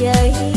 trời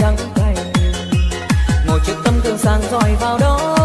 đắng cay. Ngồi trước tấm gương sáng dọi vào đó.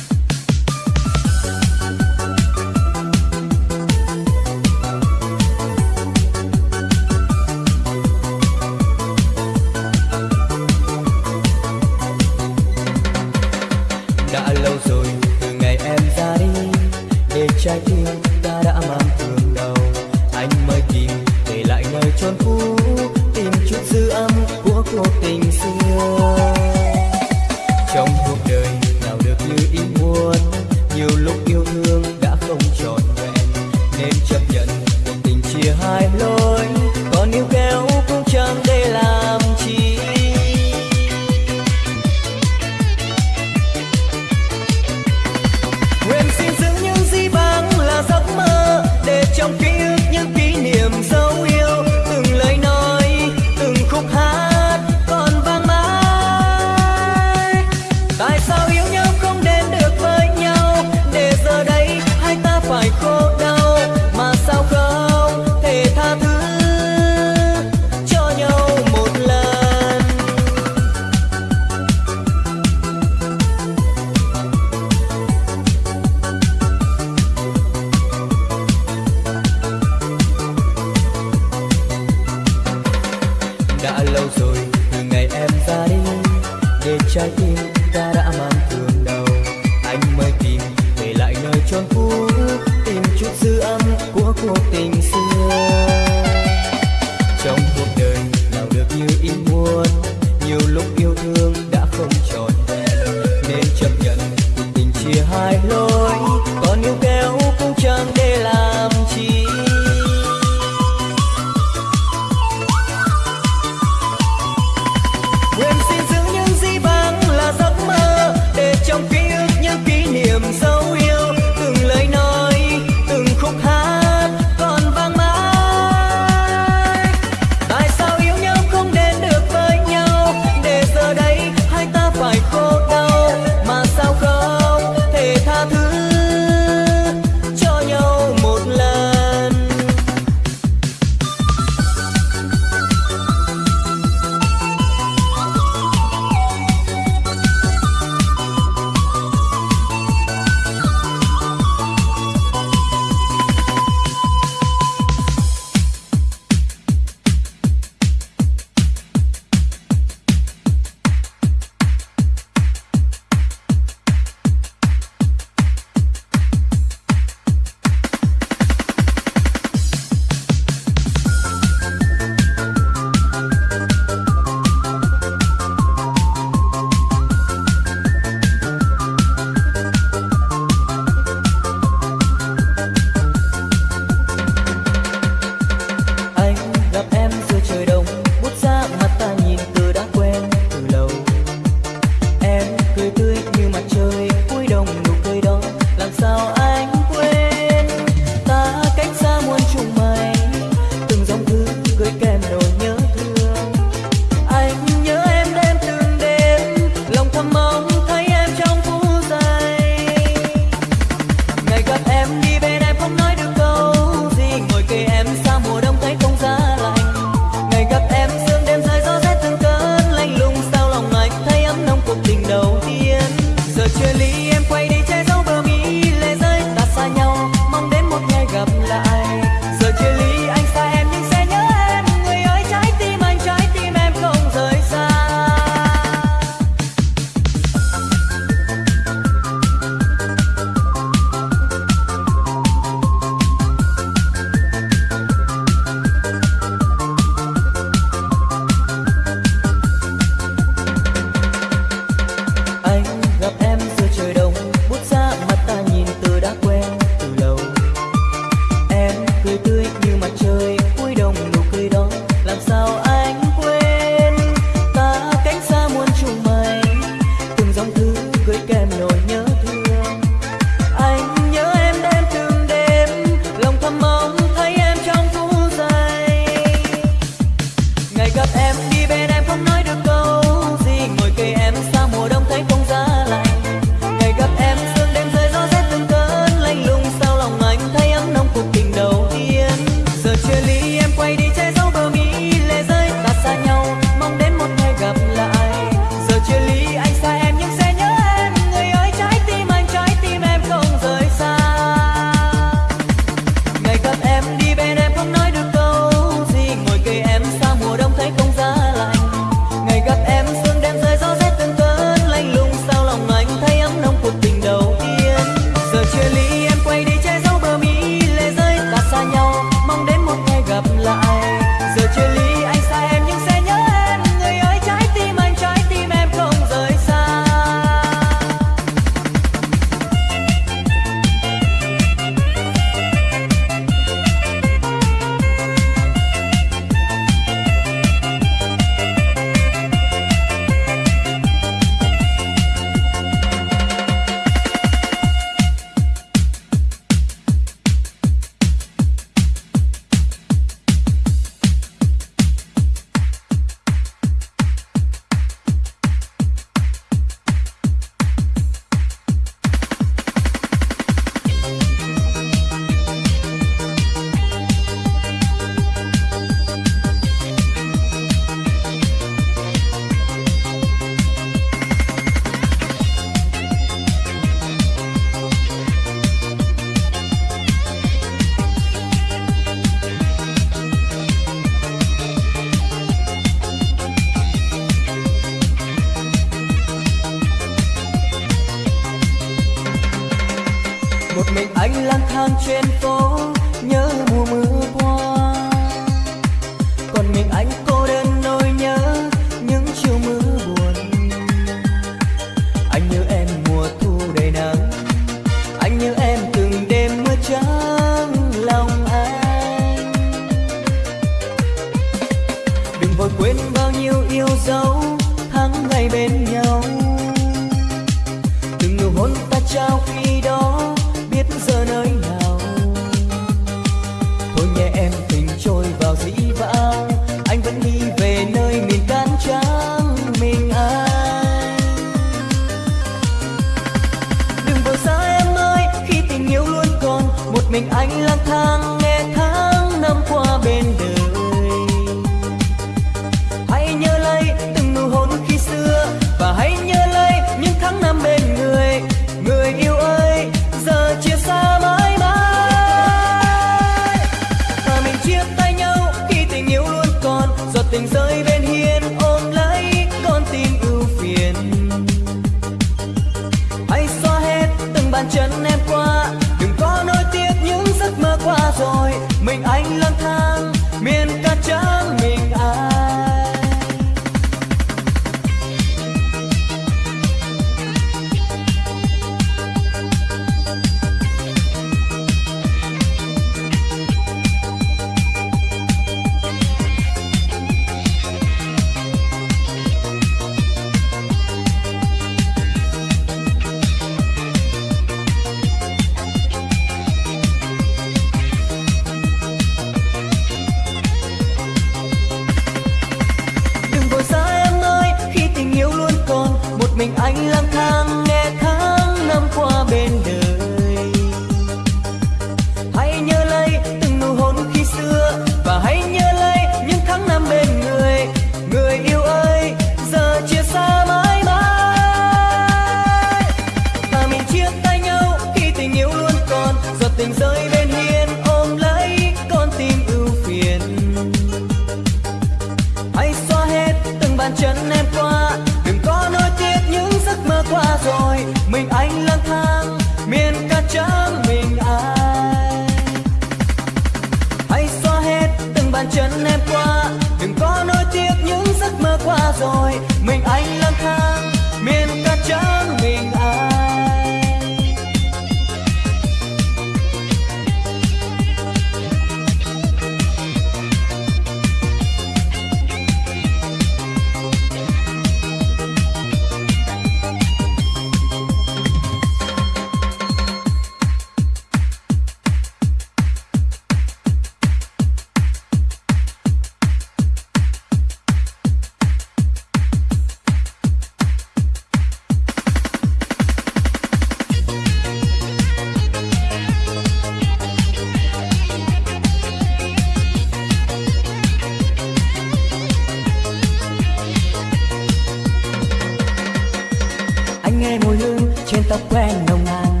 Anh nghe mùi hương trên tóc quen nồng nàn.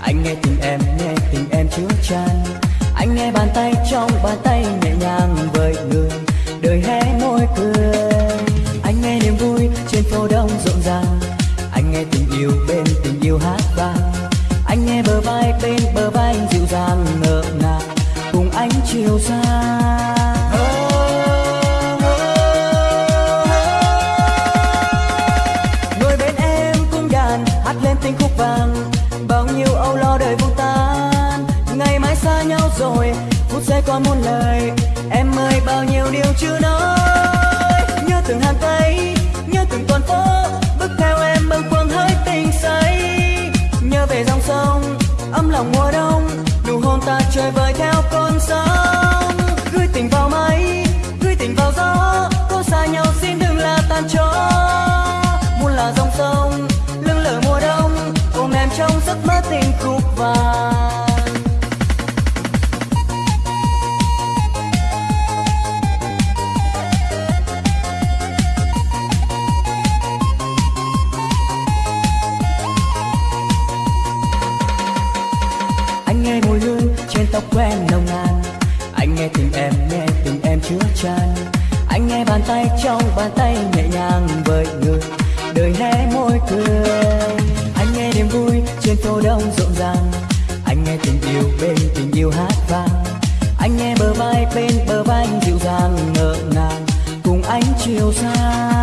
Anh nghe tình em, nghe tình em chứa chan. Anh nghe bàn tay trong bàn tay nhẹ nhàng với người. Đời hé môi cười. Anh nghe niềm vui trên phố đông rộn ràng. Anh nghe tình yêu bên tình yêu hát vang. Anh nghe bờ vai bên bờ vai dịu dàng ngỡ ngàng. Cùng anh chiều xa. Vàng bao nhiêu âu lo đời vô tan. Ngày mai xa nhau rồi, phút giây còn muôn lời. Em ơi, bao nhiêu điều chưa nói. Nhớ từng hàng cây nhớ từng con phố bước theo em bâng khuâng hơi tình say. Nhớ về dòng sông, ấm lòng mùa đông. Nụ hôn ta chơi vơi theo con sóng gửi tình vào mây, gửi tình vào gió. Có xa nhau xin đừng là tan chó muôn là dòng sông trong giấc mơ tình khúc vàng. Anh nghe mùi hương trên tóc quen nồng nàn. Anh nghe tình em, nghe tình em chứa chan. Anh nghe bàn tay trong bàn tay nhẹ nhàng với người đời hé môi cười mùa đông rộn ràng. Anh nghe tình yêu bên tình yêu hát vang. Anh nghe bờ vai bên bờ vai dịu dàng, ngỡ ngàng. Cùng anh chiều sang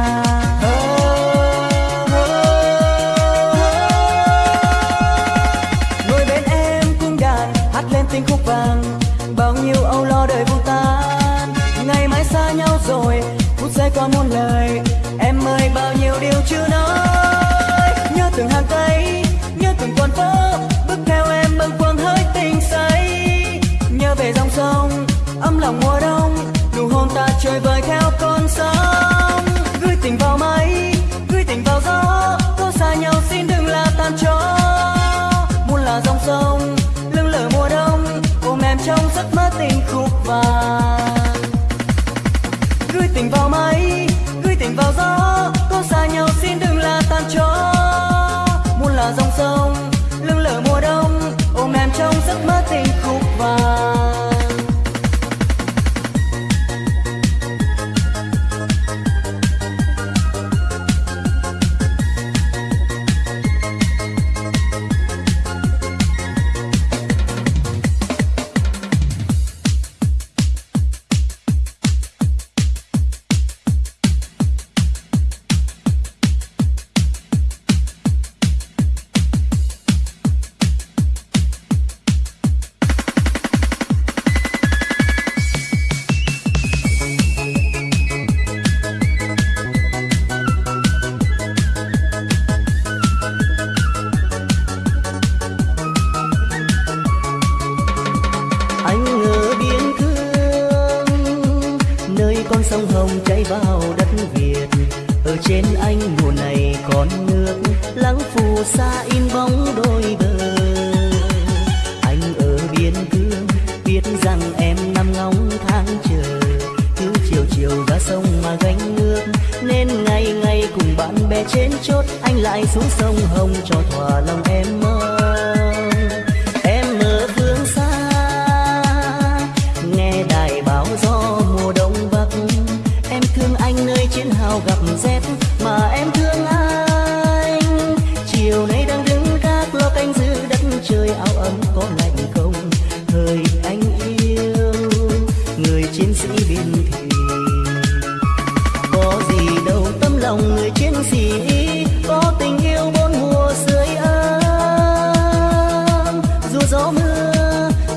vội vời theo con sóng. Gửi tình vào mây gửi tình vào gió. Có xa nhau xin đừng là tan cho. Muôn là dòng sông lưng lở mùa đông. Ôm em trong giấc mơ tình khúc vàng. Gửi tình vào mây gửi tình vào gió. Có xa nhau xin đừng là tan cho.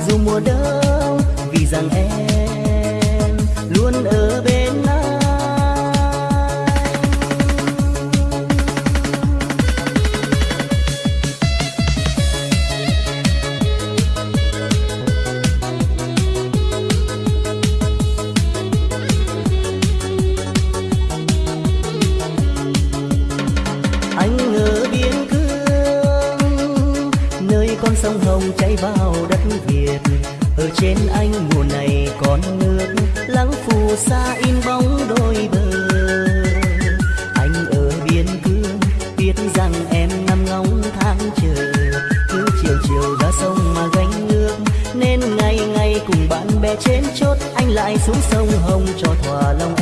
dù mùa đông vì rằng em xa in bóng đôi bờ. Anh ở biên cương, biết rằng em nằm ngóng tháng chờ cứ chiều chiều ra sông mà gánh nước, nên ngày ngày cùng bạn bè trên chốt. Anh lại xuống sông hồng cho thỏa lòng